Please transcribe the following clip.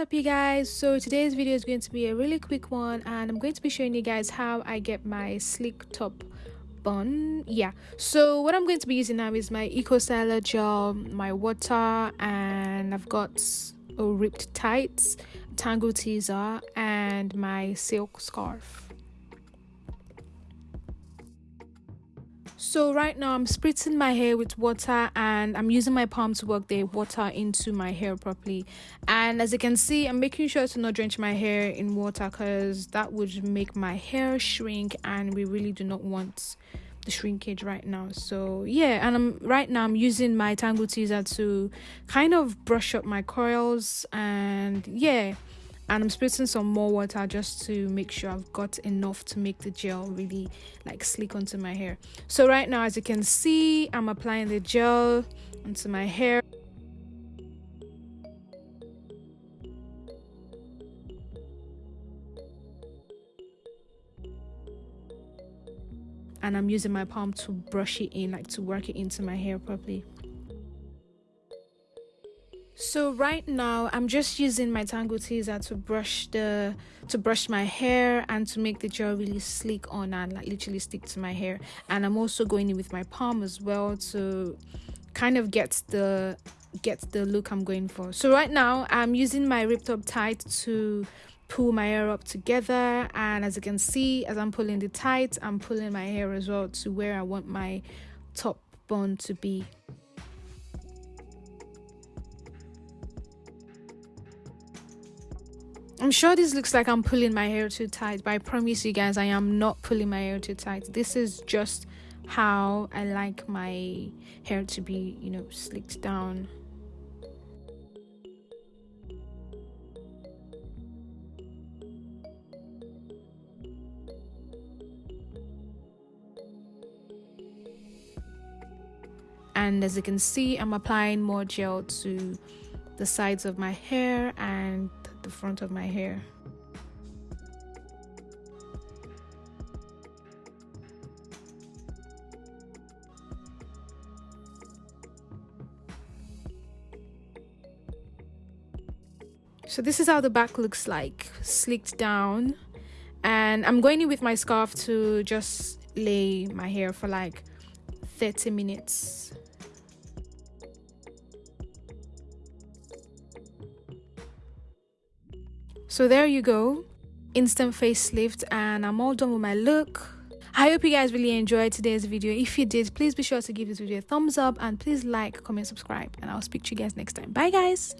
up you guys? So today's video is going to be a really quick one and i'm going to be showing you guys how i get my sleek top bun. Yeah so what i'm going to be using now is my eco styler gel my water and i've got a ripped tights Tangle Teezer and my silk scarf so right now i'm spritzing my hair with water and i'm using my palm to work the water into my hair properly. And as you can see i'm making sure to not drench my hair in water because that would make my hair shrink and we really do not want the shrinkage right now. So yeah and i'm right now i'm using my Tangle Teezer to kind of brush up my coils and yeah and I'm spritzing some more water just to make sure I've got enough to make the gel really like slick onto my hair. So right now as you can see I'm applying the gel onto my hair. And I'm using my palm to brush it in like to work it into my hair properly so right now i'm just using my Tangle Teezer to brush the to brush my hair and to make the gel really sleek on and like literally stick to my hair. And i'm also going in with my palm as well to kind of get the get the look i'm going for. So right now i'm using my ripped up tight to pull my hair up together. And as you can see as i'm pulling the tight i'm pulling my hair as well to where i want my top bun to be I'm sure this looks like I'm pulling my hair too tight, but I promise you guys I am not pulling my hair too tight. This is just how I like my hair to be, you know, slicked down. And as you can see, I'm applying more gel to the sides of my hair and the front of my hair. So this is how the back looks like, slicked down. And I'm going in with my scarf to just lay my hair for like 30 minutes. So there you go, instant facelift and I'm all done with my look. I hope you guys really enjoyed today's video. If you did, please be sure to give this video a thumbs up and please like, comment, subscribe and I'll speak to you guys next time. Bye guys!